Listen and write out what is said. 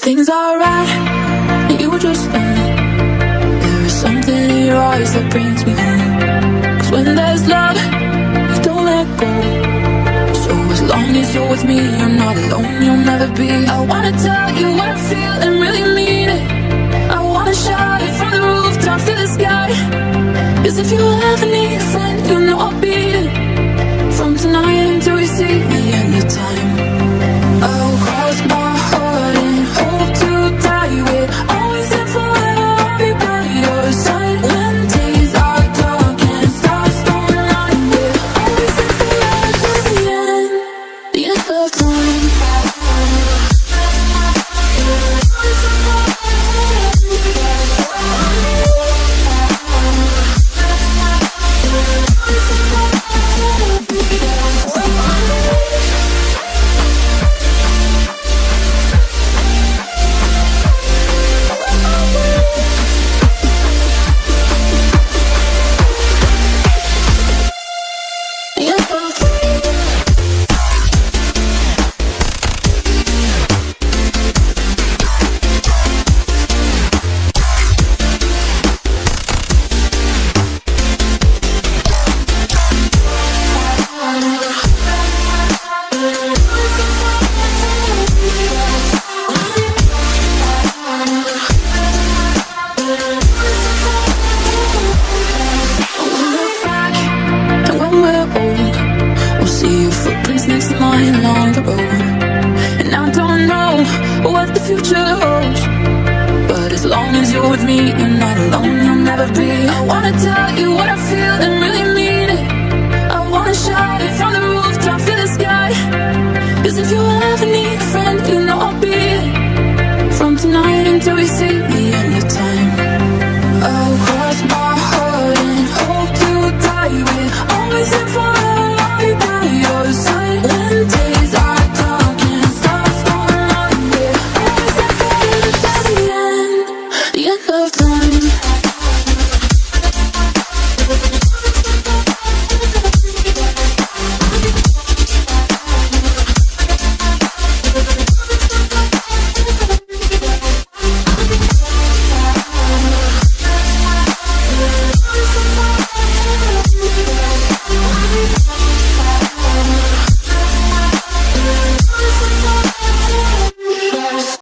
everything's alright, and you were just fine. There is something in your eyes that brings me home. Cause when there's love, you don't let go. So as long as you're with me, you're not alone, you'll never be. I wanna tell you what I feel and really mean it. With me, you're not alone. You'll never be. I wanna tell you what I feel and